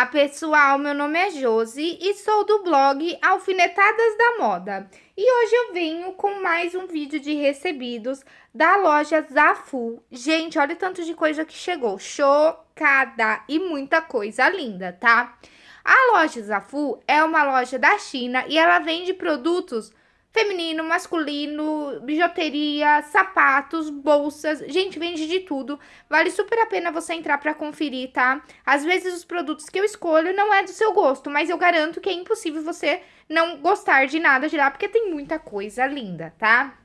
Olá, pessoal! Meu nome é Josi e sou do blog Alfinetadas da Moda. E hoje eu venho com mais um vídeo de recebidos da loja Zafu. Gente, olha o tanto de coisa que chegou. Chocada! E muita coisa linda, tá? A loja Zafu é uma loja da China e ela vende produtos Feminino, masculino, bijuteria, sapatos, bolsas. Gente, vende de tudo. Vale super a pena você entrar pra conferir, tá? Às vezes os produtos que eu escolho não é do seu gosto, mas eu garanto que é impossível você não gostar de nada de lá, porque tem muita coisa linda, tá?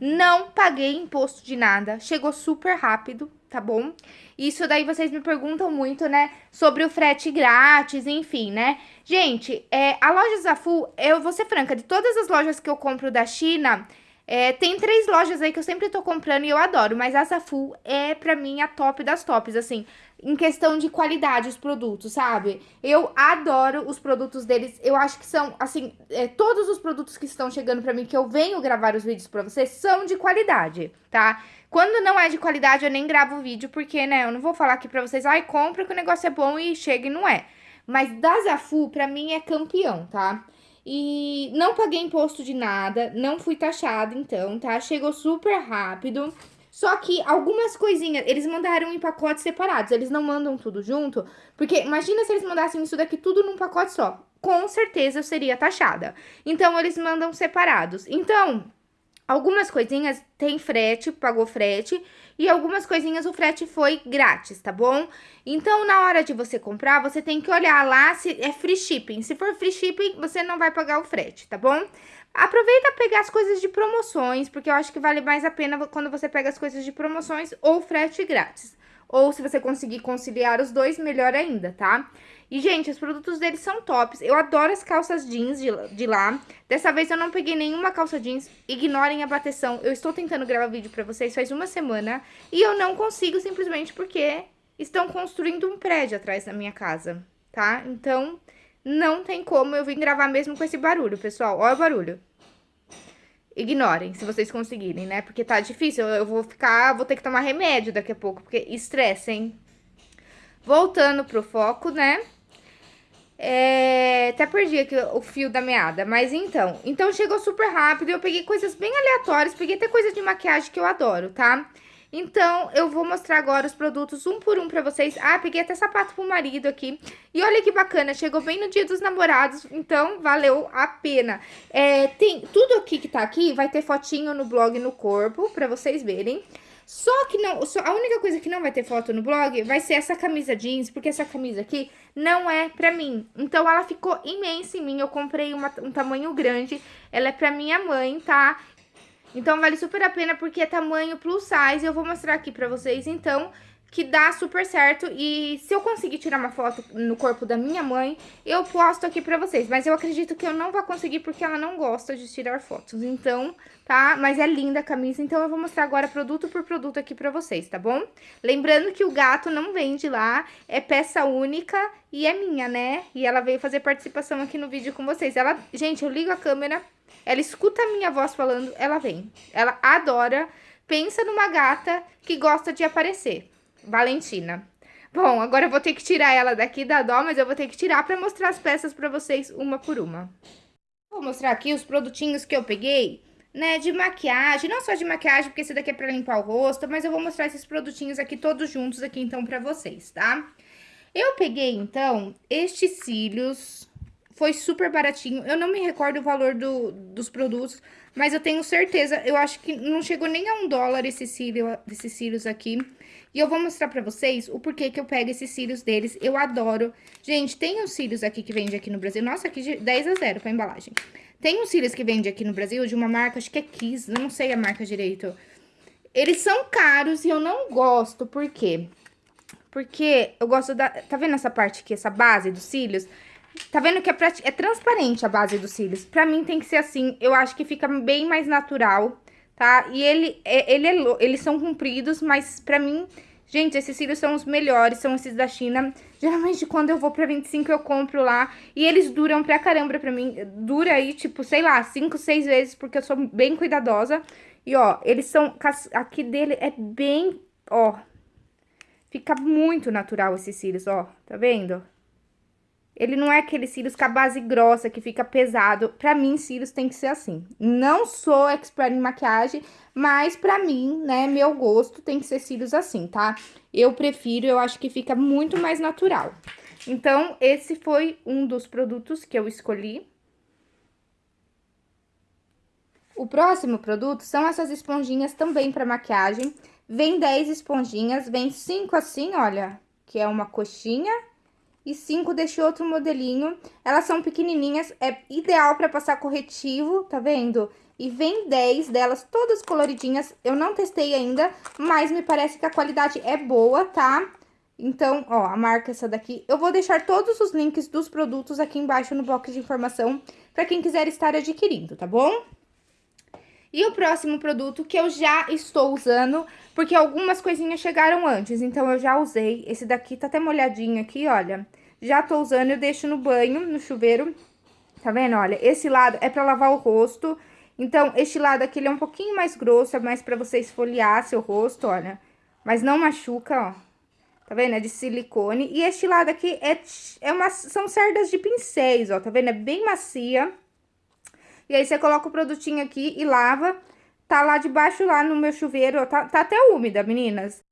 Não paguei imposto de nada, chegou super rápido, tá bom? Isso daí vocês me perguntam muito, né, sobre o frete grátis, enfim, né? Gente, é, a loja Zafu, eu vou ser franca, de todas as lojas que eu compro da China, é, tem três lojas aí que eu sempre tô comprando e eu adoro, mas a Zafu é pra mim a top das tops, assim, em questão de qualidade os produtos, sabe? Eu adoro os produtos deles, eu acho que são, assim, é, todos os produtos que estão chegando pra mim, que eu venho gravar os vídeos pra vocês, são de qualidade, tá? Quando não é de qualidade, eu nem gravo o vídeo, porque, né, eu não vou falar aqui pra vocês, ai, compra que o negócio é bom e chega e não é. Mas da Zafu, pra mim, é campeão, tá? E não paguei imposto de nada, não fui taxada, então, tá? Chegou super rápido. Só que algumas coisinhas, eles mandaram em pacotes separados, eles não mandam tudo junto, porque imagina se eles mandassem isso daqui tudo num pacote só. Com certeza eu seria taxada. Então, eles mandam separados. Então, Algumas coisinhas tem frete, pagou frete, e algumas coisinhas o frete foi grátis, tá bom? Então, na hora de você comprar, você tem que olhar lá se é free shipping. Se for free shipping, você não vai pagar o frete, tá bom? Aproveita pegar as coisas de promoções, porque eu acho que vale mais a pena quando você pega as coisas de promoções ou frete grátis. Ou se você conseguir conciliar os dois, melhor ainda, tá? E, gente, os produtos deles são tops. Eu adoro as calças jeans de, de lá. Dessa vez eu não peguei nenhuma calça jeans. Ignorem a bateção. Eu estou tentando gravar vídeo pra vocês faz uma semana. E eu não consigo simplesmente porque estão construindo um prédio atrás da minha casa, tá? Então, não tem como eu vim gravar mesmo com esse barulho, pessoal. Olha o barulho ignorem, se vocês conseguirem, né? Porque tá difícil, eu vou ficar, vou ter que tomar remédio daqui a pouco, porque estresse, hein? Voltando pro foco, né? É, até perdi aqui o fio da meada, mas então. Então chegou super rápido, eu peguei coisas bem aleatórias, peguei até coisa de maquiagem que eu adoro, tá? Tá? Então, eu vou mostrar agora os produtos um por um pra vocês. Ah, peguei até sapato pro marido aqui. E olha que bacana, chegou bem no dia dos namorados, então valeu a pena. É, tem tudo aqui que tá aqui, vai ter fotinho no blog no corpo, pra vocês verem. Só que não, só, a única coisa que não vai ter foto no blog vai ser essa camisa jeans, porque essa camisa aqui não é pra mim. Então, ela ficou imensa em mim, eu comprei uma, um tamanho grande, ela é pra minha mãe, tá? Então, vale super a pena porque é tamanho plus size. Eu vou mostrar aqui pra vocês, então, que dá super certo. E se eu conseguir tirar uma foto no corpo da minha mãe, eu posto aqui pra vocês. Mas eu acredito que eu não vou conseguir porque ela não gosta de tirar fotos. Então, tá? Mas é linda a camisa, então eu vou mostrar agora produto por produto aqui pra vocês, tá bom? Lembrando que o gato não vende lá, é peça única e é minha, né? E ela veio fazer participação aqui no vídeo com vocês. Ela, gente, eu ligo a câmera ela escuta a minha voz falando, ela vem. Ela adora. Pensa numa gata que gosta de aparecer. Valentina. Bom, agora eu vou ter que tirar ela daqui da dó, mas eu vou ter que tirar pra mostrar as peças pra vocês uma por uma. Vou mostrar aqui os produtinhos que eu peguei, né, de maquiagem. Não só de maquiagem, porque esse daqui é pra limpar o rosto, mas eu vou mostrar esses produtinhos aqui todos juntos aqui, então, pra vocês, tá? Eu peguei, então, estes cílios foi super baratinho. Eu não me recordo o valor do, dos produtos, mas eu tenho certeza, eu acho que não chegou nem a um dólar esses cílios, esses cílios aqui. E eu vou mostrar pra vocês o porquê que eu pego esses cílios deles. Eu adoro. Gente, tem uns cílios aqui que vende aqui no Brasil. Nossa, aqui de 10 a 0 com a embalagem. Tem uns cílios que vende aqui no Brasil de uma marca, acho que é Kiss, não sei a marca direito. Eles são caros e eu não gosto, por quê? Porque eu gosto da... Tá vendo essa parte aqui, essa base dos cílios? Tá vendo que é, é transparente a base dos cílios? Pra mim tem que ser assim, eu acho que fica bem mais natural, tá? E ele, é, ele é, eles são compridos, mas pra mim, gente, esses cílios são os melhores, são esses da China. Geralmente quando eu vou pra 25 eu compro lá e eles duram pra caramba pra mim. Dura aí, tipo, sei lá, 5, 6 vezes, porque eu sou bem cuidadosa. E ó, eles são, aqui dele é bem, ó, fica muito natural esses cílios, ó, tá vendo? Ele não é aquele cílios com a base grossa, que fica pesado. Pra mim, cílios tem que ser assim. Não sou expert em maquiagem, mas pra mim, né, meu gosto tem que ser cílios assim, tá? Eu prefiro, eu acho que fica muito mais natural. Então, esse foi um dos produtos que eu escolhi. O próximo produto são essas esponjinhas também para maquiagem. Vem 10 esponjinhas, vem 5 assim, olha, que é uma coxinha. E 5 deste outro modelinho. Elas são pequenininhas, é ideal para passar corretivo, tá vendo? E vem 10 delas, todas coloridinhas. Eu não testei ainda, mas me parece que a qualidade é boa, tá? Então, ó, a marca é essa daqui. Eu vou deixar todos os links dos produtos aqui embaixo no box de informação para quem quiser estar adquirindo, tá bom? E o próximo produto que eu já estou usando, porque algumas coisinhas chegaram antes, então eu já usei. Esse daqui tá até molhadinho aqui, olha. Já tô usando, eu deixo no banho, no chuveiro. Tá vendo? Olha, esse lado é pra lavar o rosto. Então, este lado aqui, ele é um pouquinho mais grosso, é mais pra você esfoliar seu rosto, olha. Mas não machuca, ó. Tá vendo? É de silicone. E este lado aqui é, é uma, são cerdas de pincéis, ó. Tá vendo? É bem macia. E aí, você coloca o produtinho aqui e lava. Tá lá debaixo, lá no meu chuveiro, ó. Tá, tá até úmida, meninas.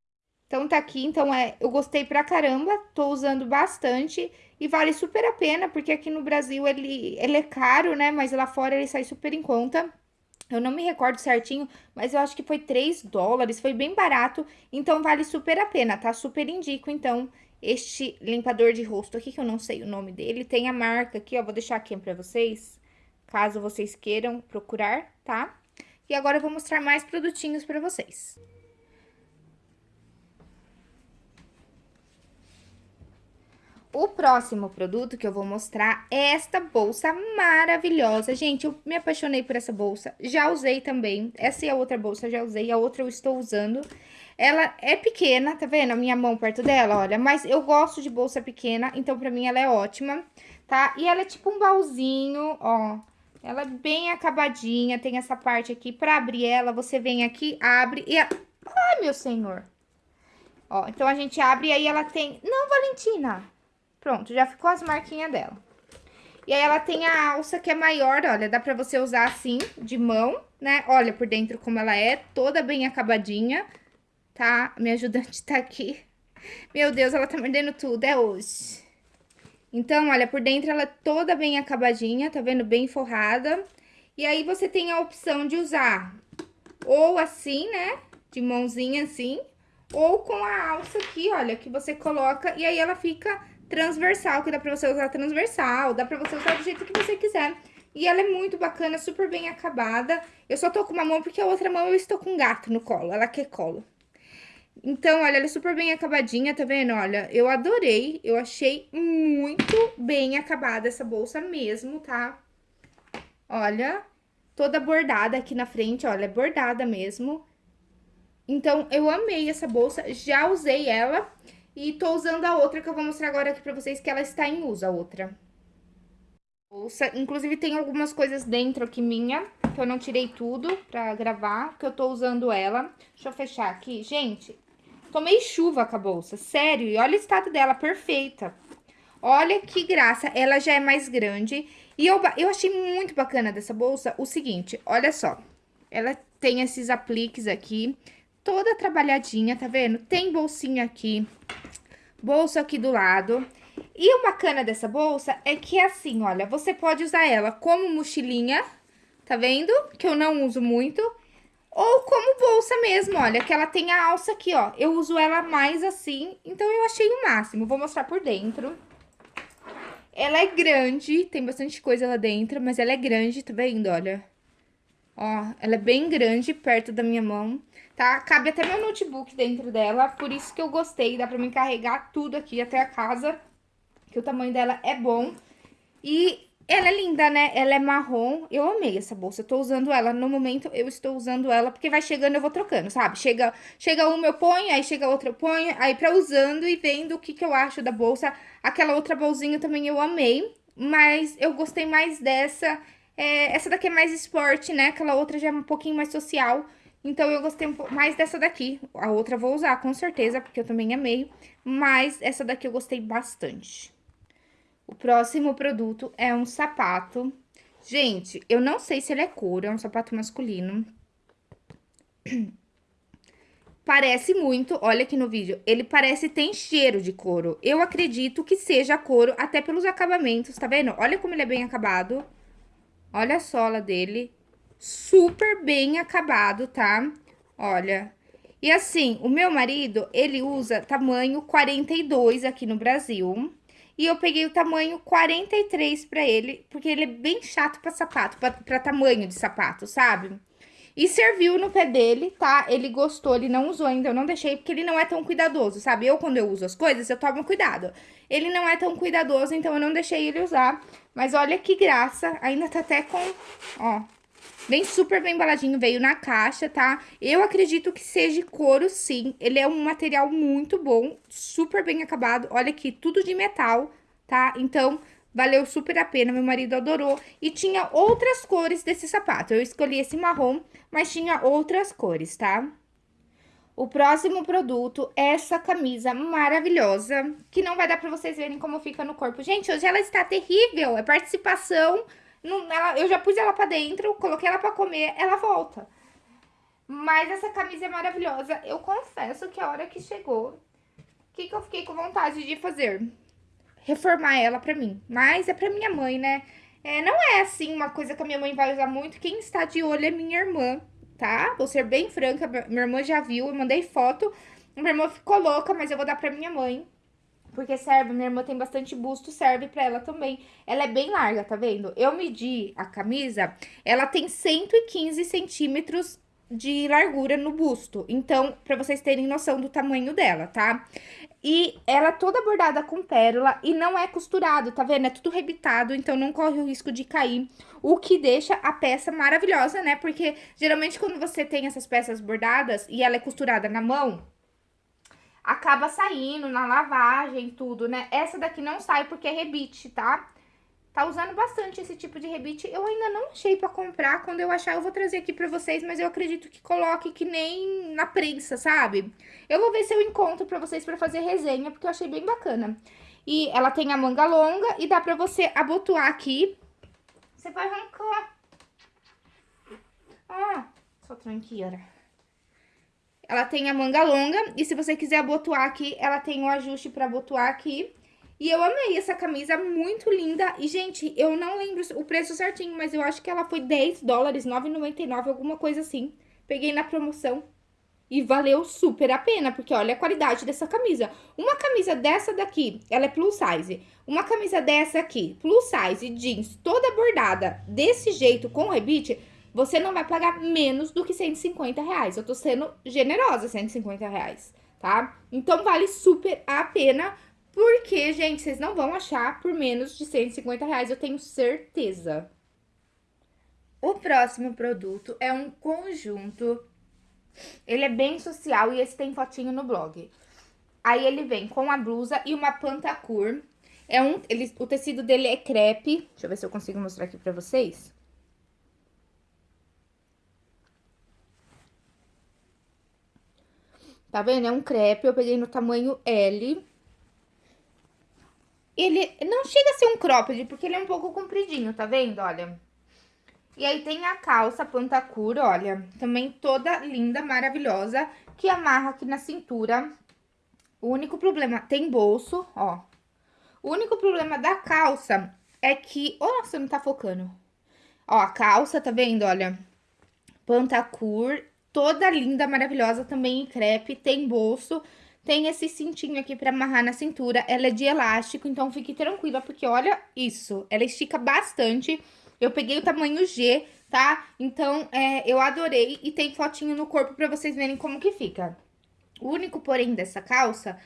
Então, tá aqui. Então, é, eu gostei pra caramba. Tô usando bastante. E vale super a pena, porque aqui no Brasil ele, ele é caro, né? Mas lá fora ele sai super em conta. Eu não me recordo certinho, mas eu acho que foi 3 dólares, foi bem barato, então vale super a pena, tá? Super indico, então, este limpador de rosto aqui, que eu não sei o nome dele, tem a marca aqui, ó, vou deixar aqui pra vocês, caso vocês queiram procurar, tá? E agora eu vou mostrar mais produtinhos pra vocês. O próximo produto que eu vou mostrar é esta bolsa maravilhosa. Gente, eu me apaixonei por essa bolsa. Já usei também. Essa é a outra bolsa, já usei. A outra eu estou usando. Ela é pequena, tá vendo? A minha mão perto dela, olha. Mas eu gosto de bolsa pequena, então pra mim ela é ótima, tá? E ela é tipo um baúzinho, ó. Ela é bem acabadinha, tem essa parte aqui. Pra abrir ela, você vem aqui, abre e... A... Ai, meu senhor! Ó, então a gente abre e aí ela tem... Não, Valentina! Pronto, já ficou as marquinhas dela. E aí, ela tem a alça que é maior, olha, dá pra você usar assim, de mão, né? Olha por dentro como ela é, toda bem acabadinha, tá? Minha ajudante tá aqui. Meu Deus, ela tá mordendo tudo, é hoje. Então, olha, por dentro ela é toda bem acabadinha, tá vendo? Bem forrada. E aí, você tem a opção de usar ou assim, né? De mãozinha assim, ou com a alça aqui, olha, que você coloca e aí ela fica transversal, que dá pra você usar transversal, dá pra você usar do jeito que você quiser. E ela é muito bacana, super bem acabada. Eu só tô com uma mão porque a outra mão eu estou com um gato no colo, ela quer colo. Então, olha, ela é super bem acabadinha, tá vendo? Olha, eu adorei, eu achei muito bem acabada essa bolsa mesmo, tá? Olha, toda bordada aqui na frente, olha, é bordada mesmo. Então, eu amei essa bolsa, já usei ela e tô usando a outra que eu vou mostrar agora aqui pra vocês, que ela está em uso, a outra. Inclusive tem algumas coisas dentro aqui minha, que eu não tirei tudo pra gravar, que eu tô usando ela. Deixa eu fechar aqui. Gente, tomei chuva com a bolsa, sério, e olha o estado dela, perfeita. Olha que graça, ela já é mais grande. E eu, eu achei muito bacana dessa bolsa o seguinte, olha só. Ela tem esses apliques aqui, toda trabalhadinha, tá vendo? Tem bolsinha aqui, bolsa aqui do lado. E o bacana dessa bolsa é que é assim, olha, você pode usar ela como mochilinha, tá vendo? Que eu não uso muito. Ou como bolsa mesmo, olha, que ela tem a alça aqui, ó. Eu uso ela mais assim, então eu achei o máximo. Vou mostrar por dentro. Ela é grande, tem bastante coisa lá dentro, mas ela é grande, tá vendo, olha? Ó, ela é bem grande, perto da minha mão tá? Cabe até meu notebook dentro dela, por isso que eu gostei, dá pra me carregar tudo aqui até a casa, que o tamanho dela é bom. E ela é linda, né? Ela é marrom, eu amei essa bolsa, eu tô usando ela, no momento eu estou usando ela, porque vai chegando eu vou trocando, sabe? Chega, chega uma eu ponho, aí chega outra eu ponho, aí pra usando e vendo o que que eu acho da bolsa. Aquela outra bolsinha também eu amei, mas eu gostei mais dessa, é, essa daqui é mais esporte, né? Aquela outra já é um pouquinho mais social, então, eu gostei mais dessa daqui. A outra eu vou usar, com certeza, porque eu também amei. Mas essa daqui eu gostei bastante. O próximo produto é um sapato. Gente, eu não sei se ele é couro, é um sapato masculino. Parece muito, olha aqui no vídeo, ele parece tem cheiro de couro. Eu acredito que seja couro, até pelos acabamentos, tá vendo? Olha como ele é bem acabado. Olha a sola dele. Super bem acabado, tá? Olha. E assim, o meu marido, ele usa tamanho 42 aqui no Brasil. E eu peguei o tamanho 43 pra ele, porque ele é bem chato pra sapato, pra, pra tamanho de sapato, sabe? E serviu no pé dele, tá? Ele gostou, ele não usou ainda, eu não deixei, porque ele não é tão cuidadoso, sabe? Eu, quando eu uso as coisas, eu tomo cuidado. Ele não é tão cuidadoso, então eu não deixei ele usar. Mas olha que graça, ainda tá até com, ó, Vem super bem embaladinho, veio na caixa, tá? Eu acredito que seja couro, sim. Ele é um material muito bom, super bem acabado. Olha aqui, tudo de metal, tá? Então, valeu super a pena, meu marido adorou. E tinha outras cores desse sapato. Eu escolhi esse marrom, mas tinha outras cores, tá? O próximo produto é essa camisa maravilhosa, que não vai dar pra vocês verem como fica no corpo. Gente, hoje ela está terrível, é participação não, ela, eu já pus ela pra dentro, coloquei ela pra comer, ela volta. Mas essa camisa é maravilhosa. Eu confesso que a hora que chegou, o que, que eu fiquei com vontade de fazer? Reformar ela pra mim. Mas é pra minha mãe, né? É, não é assim uma coisa que a minha mãe vai usar muito. Quem está de olho é minha irmã, tá? Vou ser bem franca, minha irmã já viu, eu mandei foto. Minha irmã ficou louca, mas eu vou dar pra minha mãe. Porque serve, minha irmã tem bastante busto, serve pra ela também. Ela é bem larga, tá vendo? Eu medi a camisa, ela tem 115 centímetros de largura no busto. Então, pra vocês terem noção do tamanho dela, tá? E ela é toda bordada com pérola e não é costurado, tá vendo? É tudo rebitado, então não corre o risco de cair. O que deixa a peça maravilhosa, né? Porque geralmente quando você tem essas peças bordadas e ela é costurada na mão, acaba saindo na lavagem, tudo, né? Essa daqui não sai porque é rebite, tá? Tá usando bastante esse tipo de rebite. Eu ainda não achei pra comprar. Quando eu achar, eu vou trazer aqui pra vocês. Mas eu acredito que coloque que nem na prensa, sabe? Eu vou ver se eu encontro pra vocês pra fazer resenha, porque eu achei bem bacana. E ela tem a manga longa e dá pra você abotoar aqui. Você vai arrancar. Ah, só tranqueira. Ela tem a manga longa e se você quiser abotoar aqui, ela tem o ajuste pra abotoar aqui. E eu amei essa camisa, muito linda. E, gente, eu não lembro o preço certinho, mas eu acho que ela foi 10 dólares, 9,99, alguma coisa assim. Peguei na promoção e valeu super a pena, porque olha a qualidade dessa camisa. Uma camisa dessa daqui, ela é plus size. Uma camisa dessa aqui, plus size, jeans, toda bordada, desse jeito, com rebite você não vai pagar menos do que 150 reais. Eu tô sendo generosa, 150 reais, tá? Então, vale super a pena, porque, gente, vocês não vão achar por menos de 150 reais, eu tenho certeza. O próximo produto é um conjunto, ele é bem social e esse tem fotinho no blog. Aí ele vem com a blusa e uma pantacur. É um, ele, o tecido dele é crepe, deixa eu ver se eu consigo mostrar aqui pra vocês. Tá vendo? É um crepe, eu peguei no tamanho L. Ele não chega a ser um cropped, porque ele é um pouco compridinho, tá vendo? Olha. E aí tem a calça pantacura, olha, também toda linda, maravilhosa, que amarra aqui na cintura. O único problema, tem bolso, ó. O único problema da calça é que... Oh, nossa, não tá focando. Ó, a calça, tá vendo? Olha, pantacur toda linda, maravilhosa, também em crepe, tem bolso, tem esse cintinho aqui pra amarrar na cintura, ela é de elástico, então fique tranquila, porque olha isso, ela estica bastante, eu peguei o tamanho G, tá? Então, é, eu adorei e tem fotinho no corpo pra vocês verem como que fica. O único porém dessa calça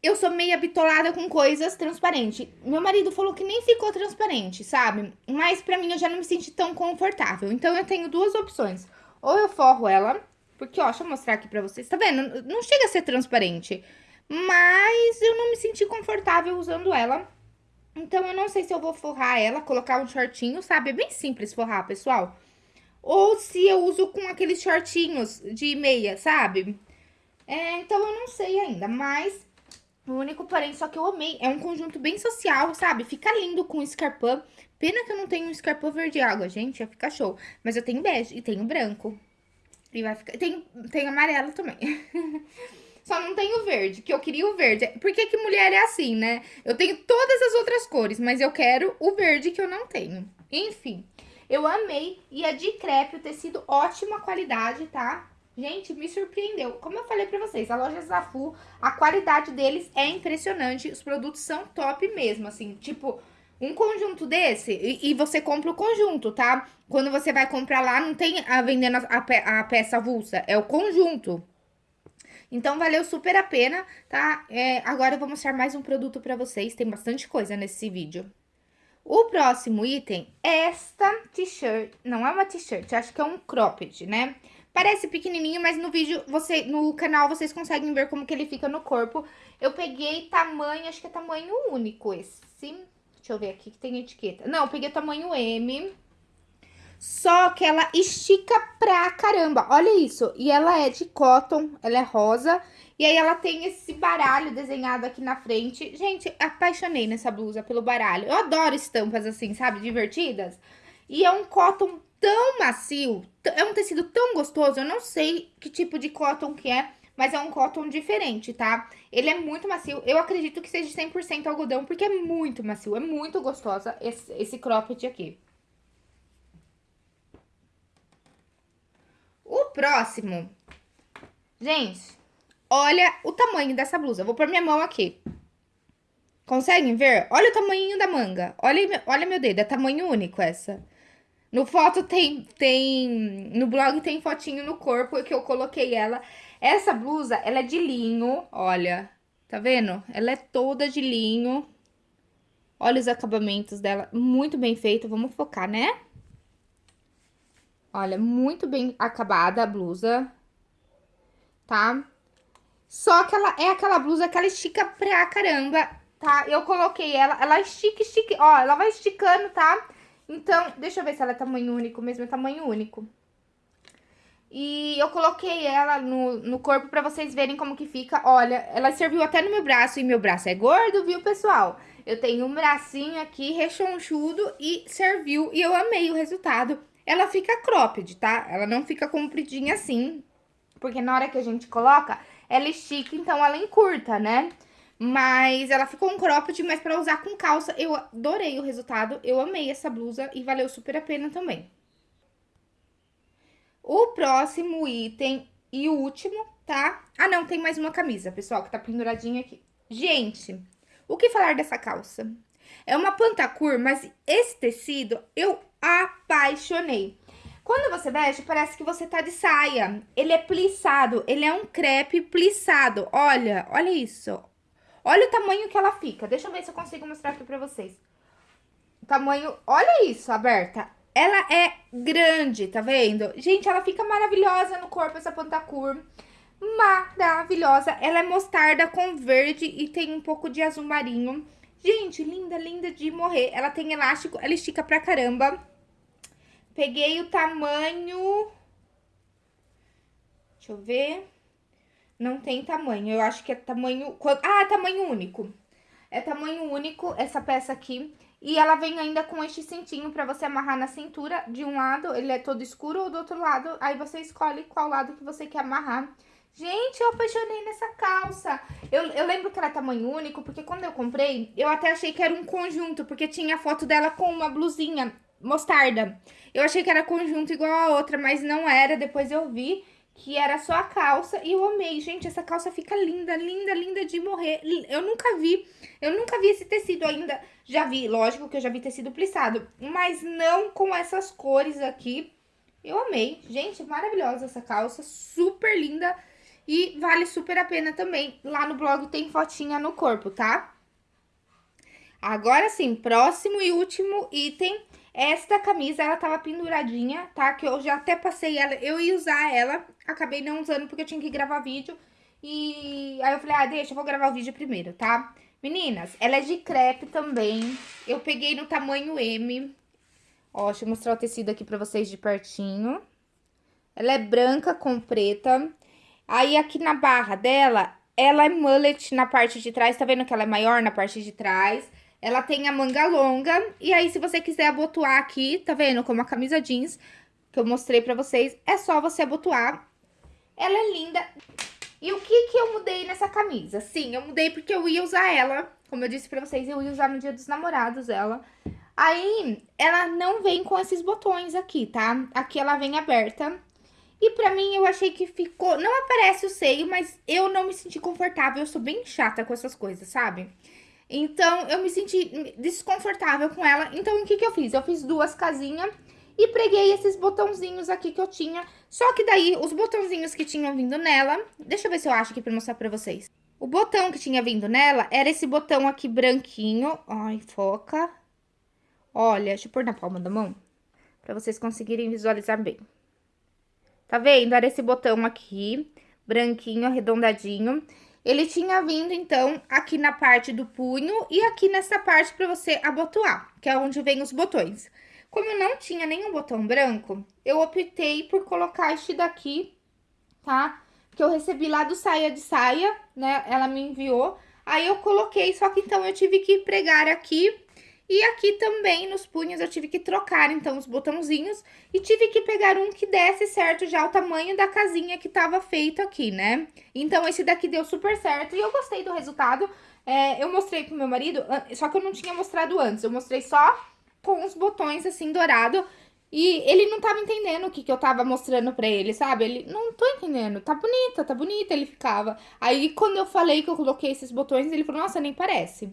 eu sou meio bitolada com coisas transparentes. Meu marido falou que nem ficou transparente, sabe? Mas pra mim eu já não me senti tão confortável. Então eu tenho duas opções. Ou eu forro ela, porque, ó, deixa eu mostrar aqui pra vocês. Tá vendo? Não chega a ser transparente. Mas eu não me senti confortável usando ela. Então, eu não sei se eu vou forrar ela, colocar um shortinho, sabe? É bem simples forrar, pessoal. Ou se eu uso com aqueles shortinhos de meia, sabe? É, então, eu não sei ainda, mas O único porém, só que eu amei. É um conjunto bem social, sabe? Fica lindo com escarpão. Pena que eu não tenho um escarpão verde água, gente. Ia ficar show. Mas eu tenho bege e tenho branco. E vai ficar... Tem, tem amarelo também. Só não tenho verde, que eu queria o verde. Por que que mulher é assim, né? Eu tenho todas as outras cores, mas eu quero o verde que eu não tenho. Enfim, eu amei. E é de crepe, o tecido ótima qualidade, tá? Gente, me surpreendeu. Como eu falei pra vocês, a loja Zafu, a qualidade deles é impressionante. Os produtos são top mesmo, assim, tipo... Um conjunto desse, e, e, você compra o conjunto, tá? Quando você vai comprar lá, não tem a vendendo a, pe a peça avulsa, é o conjunto. Então, valeu super a pena, tá? É, agora eu vou mostrar mais um produto pra vocês, tem bastante coisa nesse vídeo. O próximo item é esta t-shirt, não é uma t-shirt, acho que é um cropped, né? Parece pequenininho, mas no vídeo, você, no canal, vocês conseguem ver como que ele fica no corpo. Eu peguei tamanho, acho que é tamanho único esse. Deixa eu ver aqui que tem etiqueta. Não, peguei tamanho M. Só que ela estica pra caramba. Olha isso. E ela é de cotton, ela é rosa. E aí ela tem esse baralho desenhado aqui na frente. Gente, apaixonei nessa blusa pelo baralho. Eu adoro estampas assim, sabe? Divertidas. E é um cotton tão macio, é um tecido tão gostoso, eu não sei que tipo de cotton que é, mas é um cotton diferente, tá? Ele é muito macio, eu acredito que seja 100% algodão, porque é muito macio, é muito gostosa esse, esse cropped aqui. O próximo, gente, olha o tamanho dessa blusa, vou pôr minha mão aqui. Conseguem ver? Olha o tamanho da manga, olha, olha meu dedo, é tamanho único essa. No foto tem, tem, no blog tem fotinho no corpo que eu coloquei ela. Essa blusa, ela é de linho, olha, tá vendo? Ela é toda de linho. Olha os acabamentos dela, muito bem feito, vamos focar, né? Olha, muito bem acabada a blusa, tá? Só que ela é aquela blusa que ela estica pra caramba, tá? Eu coloquei ela, ela estica, estica, ó, ela vai esticando, tá? Então, deixa eu ver se ela é tamanho único mesmo, é tamanho único. E eu coloquei ela no, no corpo pra vocês verem como que fica. Olha, ela serviu até no meu braço, e meu braço é gordo, viu, pessoal? Eu tenho um bracinho aqui rechonchudo e serviu, e eu amei o resultado. Ela fica cropped, tá? Ela não fica compridinha assim, porque na hora que a gente coloca, ela estica, então ela encurta, né? Mas ela ficou um cropped, mas pra usar com calça, eu adorei o resultado. Eu amei essa blusa e valeu super a pena também. O próximo item e o último, tá? Ah, não, tem mais uma camisa, pessoal, que tá penduradinha aqui. Gente, o que falar dessa calça? É uma pantacur, mas esse tecido eu apaixonei. Quando você veste, parece que você tá de saia. Ele é plissado, ele é um crepe plissado. Olha, olha isso. Olha o tamanho que ela fica. Deixa eu ver se eu consigo mostrar aqui pra vocês. O tamanho... Olha isso, aberta. Ela é grande, tá vendo? Gente, ela fica maravilhosa no corpo, essa pantacur. Maravilhosa. Ela é mostarda com verde e tem um pouco de azul marinho. Gente, linda, linda de morrer. Ela tem elástico, ela estica pra caramba. Peguei o tamanho... Deixa eu ver... Não tem tamanho, eu acho que é tamanho... Ah, tamanho único. É tamanho único essa peça aqui. E ela vem ainda com este cintinho pra você amarrar na cintura. De um lado, ele é todo escuro, ou do outro lado, aí você escolhe qual lado que você quer amarrar. Gente, eu apaixonei nessa calça. Eu, eu lembro que era tamanho único, porque quando eu comprei, eu até achei que era um conjunto, porque tinha a foto dela com uma blusinha mostarda. Eu achei que era conjunto igual a outra, mas não era. Depois eu vi que era só a calça, e eu amei. Gente, essa calça fica linda, linda, linda de morrer. Eu nunca vi, eu nunca vi esse tecido ainda. Já vi, lógico que eu já vi tecido plissado, mas não com essas cores aqui. Eu amei. Gente, maravilhosa essa calça, super linda e vale super a pena também. Lá no blog tem fotinha no corpo, tá? Agora sim, próximo e último item esta camisa, ela tava penduradinha, tá? Que eu já até passei ela, eu ia usar ela, acabei não usando porque eu tinha que gravar vídeo. E aí eu falei, ah, deixa, eu vou gravar o vídeo primeiro, tá? Meninas, ela é de crepe também. Eu peguei no tamanho M. Ó, deixa eu mostrar o tecido aqui pra vocês de pertinho. Ela é branca com preta. Aí aqui na barra dela ela é mullet na parte de trás, tá vendo que ela é maior na parte de trás? Ela tem a manga longa, e aí se você quiser abotoar aqui, tá vendo? Como a camisa jeans que eu mostrei pra vocês, é só você abotoar. Ela é linda. E o que que eu mudei nessa camisa? Sim, eu mudei porque eu ia usar ela, como eu disse pra vocês, eu ia usar no dia dos namorados ela. Aí, ela não vem com esses botões aqui, tá? Aqui ela vem aberta. E pra mim, eu achei que ficou... Não aparece o seio, mas eu não me senti confortável. Eu sou bem chata com essas coisas, sabe? Então, eu me senti desconfortável com ela. Então, o que que eu fiz? Eu fiz duas casinhas e preguei esses botãozinhos aqui que eu tinha. Só que daí, os botãozinhos que tinham vindo nela... Deixa eu ver se eu acho aqui pra mostrar pra vocês. O botão que tinha vindo nela era esse botão aqui branquinho. Ai, foca. Olha, deixa eu pôr na palma da mão, pra vocês conseguirem visualizar bem. Tá vendo? Era esse botão aqui, branquinho, arredondadinho. Ele tinha vindo, então, aqui na parte do punho e aqui nessa parte pra você abotoar, que é onde vem os botões. Como eu não tinha nenhum botão branco, eu optei por colocar este daqui, tá? Que eu recebi lá do Saia de Saia, né? Ela me enviou. Aí eu coloquei, só que então eu tive que pregar aqui e aqui também nos punhos eu tive que trocar, então, os botãozinhos e tive que pegar um que desse certo já o tamanho da casinha que tava feito aqui, né? Então, esse daqui deu super certo e eu gostei do resultado. É, eu mostrei pro meu marido, só que eu não tinha mostrado antes, eu mostrei só com os botões assim dourado e ele não tava entendendo o que, que eu tava mostrando pra ele, sabe? Ele, não tô entendendo, tá bonita, tá bonita, ele ficava. Aí, quando eu falei que eu coloquei esses botões, ele falou, nossa, nem parece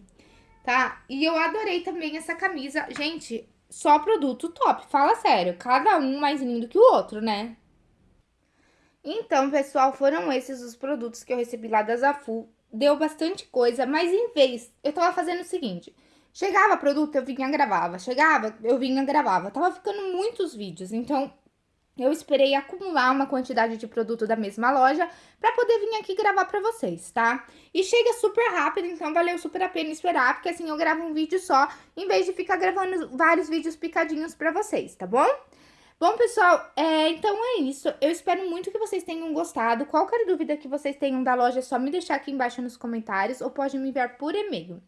tá? E eu adorei também essa camisa. Gente, só produto top, fala sério. Cada um mais lindo que o outro, né? Então, pessoal, foram esses os produtos que eu recebi lá da Zafu. Deu bastante coisa, mas em vez, eu tava fazendo o seguinte... Chegava produto, eu vinha gravava. Chegava, eu vinha gravava. Tava ficando muitos vídeos, então eu esperei acumular uma quantidade de produto da mesma loja para poder vir aqui gravar para vocês, tá? E chega super rápido, então valeu super a pena esperar, porque assim eu gravo um vídeo só, em vez de ficar gravando vários vídeos picadinhos para vocês, tá bom? Bom, pessoal, é, então é isso. Eu espero muito que vocês tenham gostado. Qualquer dúvida que vocês tenham da loja, é só me deixar aqui embaixo nos comentários ou pode me enviar por e-mail.